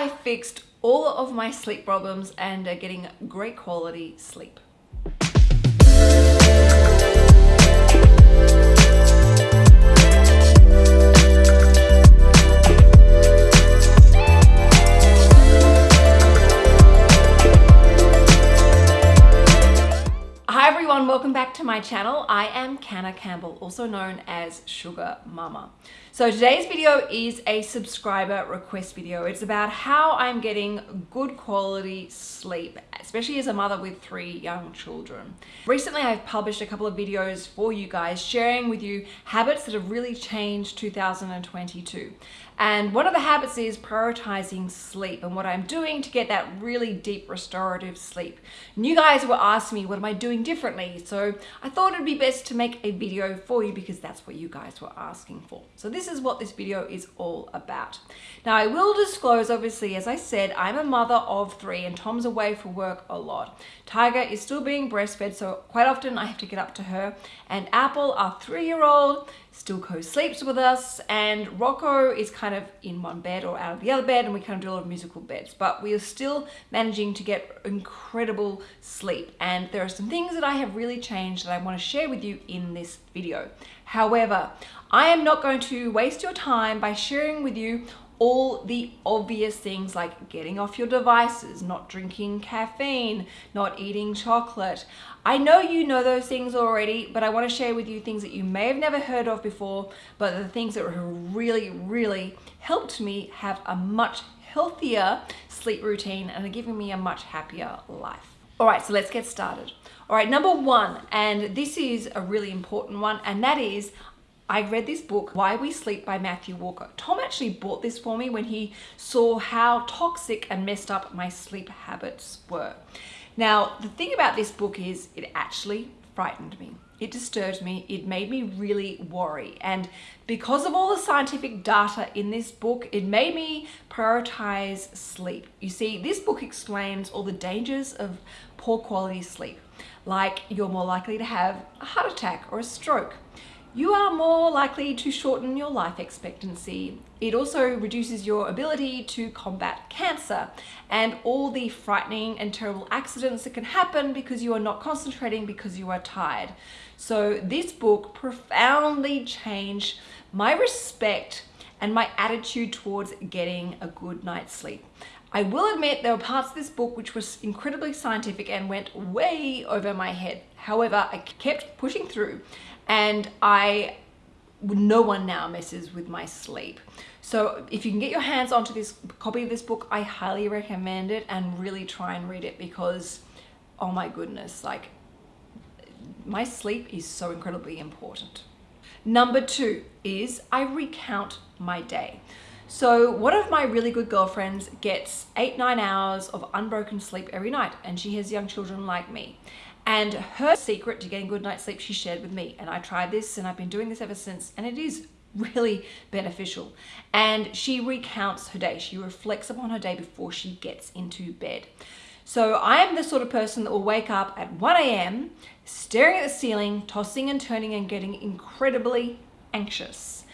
I fixed all of my sleep problems and are getting great quality sleep. Hi everyone, welcome back to my channel. I am Canna Campbell, also known as SugarMamma. So today's video is a subscriber request video. It's about how I'm getting good quality sleep, especially as a mother with three young children. Recently, I've published a couple of videos for you guys sharing with you habits that have really changed 2022. And one of the habits is prioritizing sleep and what I'm doing to get that really deep restorative sleep. And you guys were asking me, what am I doing differently? So I thought it'd be best to make a video for you because that's what you guys were asking for. So this is what this video is all about. Now I will disclose, obviously, as I said, I'm a mother of three and Tom's away for work a lot. Tiger is still being breastfed, so quite often I have to get up to her. And Apple, our three-year-old, still co-sleeps with us and Rocco is kind of in one bed or out of the other bed and we kind of do a lot of musical beds but we are still managing to get incredible sleep and there are some things that I have really changed that I want to share with you in this video. However, I am not going to waste your time by sharing with you all the obvious things like getting off your devices, not drinking caffeine, not eating chocolate. I know you know those things already, but I want to share with you things that you may have never heard of before, but the things that really, really helped me have a much healthier sleep routine and are giving me a much happier life. All right, so let's get started. All right, number one, and this is a really important one, and that is I read this book, Why We Sleep by Matthew Walker. Tom actually bought this for me when he saw how toxic and messed up my sleep habits were. Now, the thing about this book is it actually frightened me. It disturbed me. It made me really worry. And because of all the scientific data in this book, it made me prioritize sleep. You see, this book explains all the dangers of poor quality sleep, like you're more likely to have a heart attack or a stroke you are more likely to shorten your life expectancy. It also reduces your ability to combat cancer and all the frightening and terrible accidents that can happen because you are not concentrating because you are tired. So this book profoundly changed my respect and my attitude towards getting a good night's sleep. I will admit there were parts of this book which was incredibly scientific and went way over my head. However, I kept pushing through and I no one now messes with my sleep. So if you can get your hands onto this copy of this book, I highly recommend it and really try and read it because, oh my goodness, like my sleep is so incredibly important. Number two is I recount my day. So one of my really good girlfriends gets eight, nine hours of unbroken sleep every night and she has young children like me. And her secret to getting good night's sleep she shared with me. And I tried this and I've been doing this ever since and it is really beneficial. And she recounts her day. She reflects upon her day before she gets into bed. So I am the sort of person that will wake up at 1 a.m. staring at the ceiling, tossing and turning and getting incredibly anxious.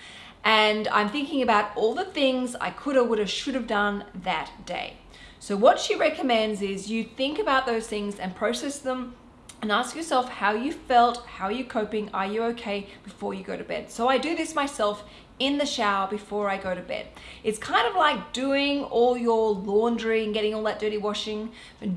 And I'm thinking about all the things I could have, would have, should have done that day. So what she recommends is you think about those things and process them and ask yourself how you felt, how are you coping, are you okay before you go to bed. So I do this myself in the shower before I go to bed. It's kind of like doing all your laundry and getting all that dirty washing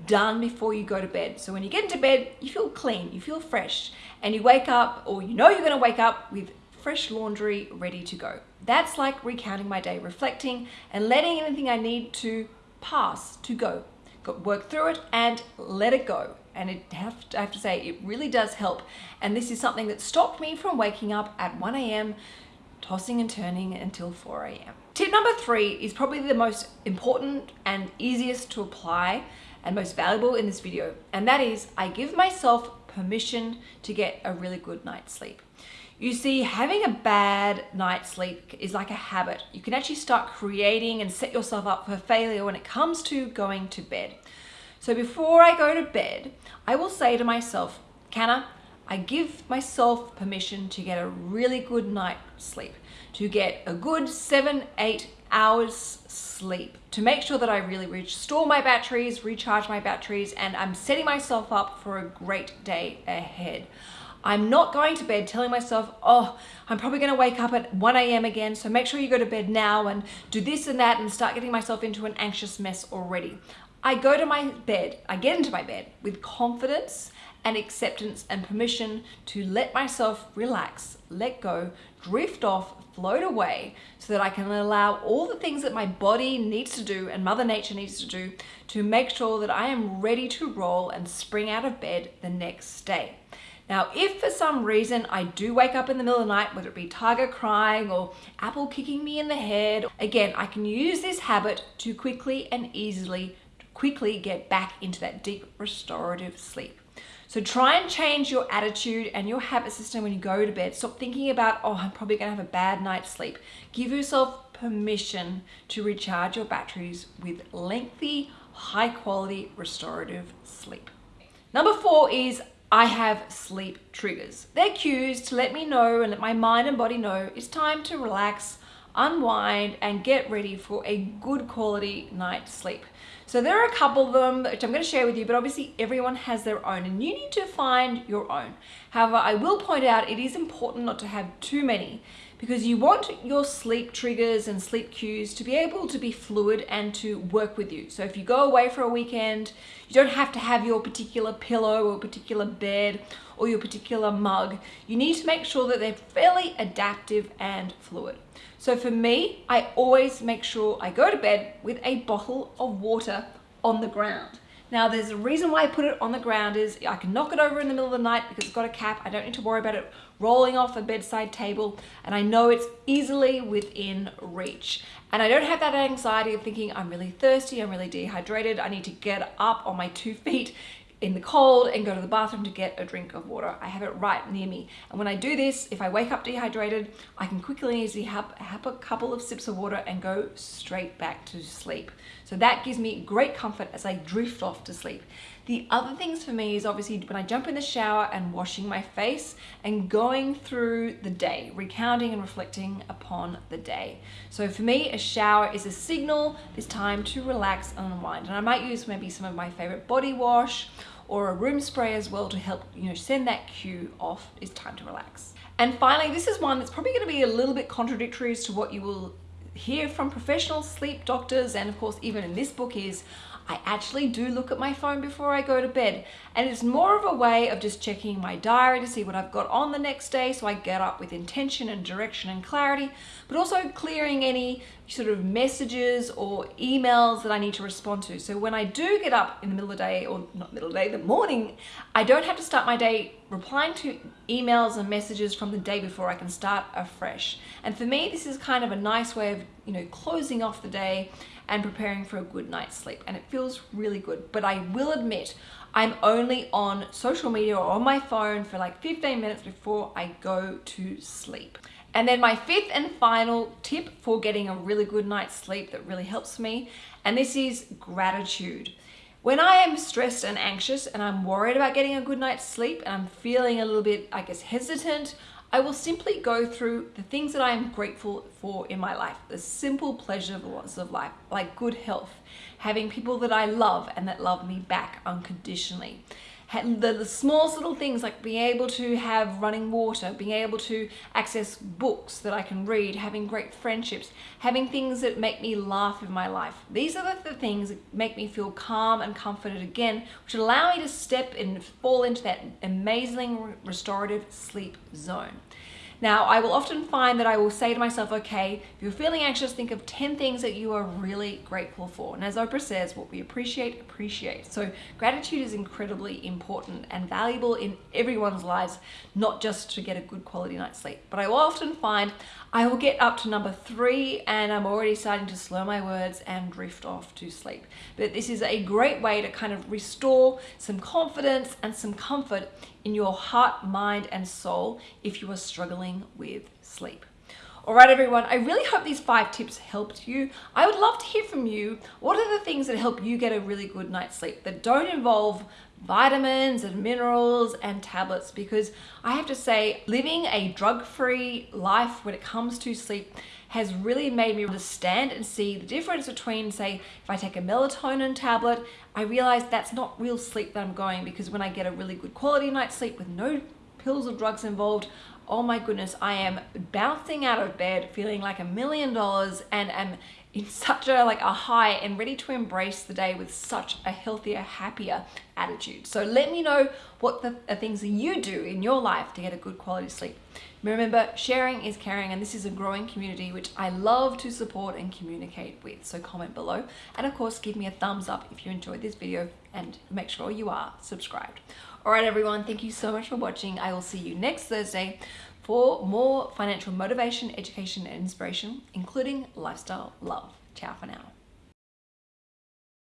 done before you go to bed. So when you get into bed, you feel clean, you feel fresh, and you wake up, or you know you're gonna wake up with fresh laundry ready to go. That's like recounting my day, reflecting and letting anything I need to pass to go. Work through it and let it go and it have to, I have to say it really does help and this is something that stopped me from waking up at 1 a.m tossing and turning until 4 a.m. Tip number three is probably the most important and easiest to apply and most valuable in this video and that is I give myself permission to get a really good night's sleep. You see, having a bad night's sleep is like a habit. You can actually start creating and set yourself up for failure when it comes to going to bed. So before I go to bed, I will say to myself, Canna, I give myself permission to get a really good night's sleep, to get a good seven, eight hours sleep to make sure that I really restore my batteries, recharge my batteries, and I'm setting myself up for a great day ahead. I'm not going to bed telling myself, oh, I'm probably going to wake up at 1 a.m. again, so make sure you go to bed now and do this and that and start getting myself into an anxious mess already. I go to my bed, I get into my bed with confidence and acceptance and permission to let myself relax, let go, drift off, float away so that I can allow all the things that my body needs to do and Mother Nature needs to do to make sure that I am ready to roll and spring out of bed the next day. Now, if for some reason I do wake up in the middle of the night, whether it be Tiger crying or Apple kicking me in the head, again, I can use this habit to quickly and easily, quickly get back into that deep restorative sleep. So try and change your attitude and your habit system when you go to bed. Stop thinking about, oh, I'm probably gonna have a bad night's sleep. Give yourself permission to recharge your batteries with lengthy, high quality restorative sleep. Number four is I have sleep triggers. They're cues to let me know and let my mind and body know it's time to relax, unwind, and get ready for a good quality night's sleep. So there are a couple of them which I'm going to share with you, but obviously everyone has their own and you need to find your own. However, I will point out it is important not to have too many because you want your sleep triggers and sleep cues to be able to be fluid and to work with you. So if you go away for a weekend, you don't have to have your particular pillow or particular bed or your particular mug. You need to make sure that they're fairly adaptive and fluid. So for me, I always make sure I go to bed with a bottle of water on the ground. Now there's a reason why I put it on the ground is I can knock it over in the middle of the night because it's got a cap. I don't need to worry about it rolling off a bedside table and I know it's easily within reach. And I don't have that anxiety of thinking I'm really thirsty, I'm really dehydrated, I need to get up on my two feet in the cold and go to the bathroom to get a drink of water. I have it right near me. And when I do this, if I wake up dehydrated, I can quickly and easily have, have a couple of sips of water and go straight back to sleep. So that gives me great comfort as I drift off to sleep. The other things for me is obviously when I jump in the shower and washing my face and going through the day, recounting and reflecting upon the day. So for me, a shower is a signal, it's time to relax and unwind. And I might use maybe some of my favorite body wash or a room spray as well to help you know send that cue off it's time to relax. And finally this is one that's probably going to be a little bit contradictory as to what you will hear from professional sleep doctors and of course even in this book is I actually do look at my phone before I go to bed. And it's more of a way of just checking my diary to see what I've got on the next day so I get up with intention and direction and clarity but also clearing any sort of messages or emails that I need to respond to. So when I do get up in the middle of the day or not middle of the day, the morning, I don't have to start my day replying to emails and messages from the day before I can start afresh. And for me, this is kind of a nice way of, you know, closing off the day and preparing for a good night's sleep. And it feels really good. But I will admit, I'm only on social media or on my phone for like 15 minutes before I go to sleep. And then my fifth and final tip for getting a really good night's sleep that really helps me, and this is gratitude. When I am stressed and anxious and I'm worried about getting a good night's sleep and I'm feeling a little bit, I guess, hesitant, I will simply go through the things that I am grateful for in my life, the simple pleasures of life, like good health, having people that I love and that love me back unconditionally, the, the smallest little things like being able to have running water, being able to access books that I can read, having great friendships, having things that make me laugh in my life. These are the, the things that make me feel calm and comforted again, which allow me to step and fall into that amazing restorative sleep zone. Now, I will often find that I will say to myself, okay, if you're feeling anxious, think of 10 things that you are really grateful for. And as Oprah says, what we appreciate, appreciate. So gratitude is incredibly important and valuable in everyone's lives, not just to get a good quality night's sleep. But I will often find I will get up to number three and I'm already starting to slur my words and drift off to sleep. But this is a great way to kind of restore some confidence and some comfort in your heart, mind, and soul if you are struggling with sleep. All right, everyone, I really hope these five tips helped you. I would love to hear from you. What are the things that help you get a really good night's sleep that don't involve vitamins and minerals and tablets because I have to say living a drug-free life when it comes to sleep has really made me understand and see the difference between, say, if I take a melatonin tablet, I realize that's not real sleep that I'm going because when I get a really good quality night's sleep with no pills or drugs involved, oh my goodness, I am bouncing out of bed feeling like a million dollars and am in such a like a high and ready to embrace the day with such a healthier, happier attitude. So let me know what the, the things that you do in your life to get a good quality sleep. Remember, sharing is caring, and this is a growing community which I love to support and communicate with. So comment below, and of course, give me a thumbs up if you enjoyed this video, and make sure you are subscribed. All right, everyone, thank you so much for watching. I will see you next Thursday for more financial motivation, education, and inspiration, including lifestyle love. Ciao for now.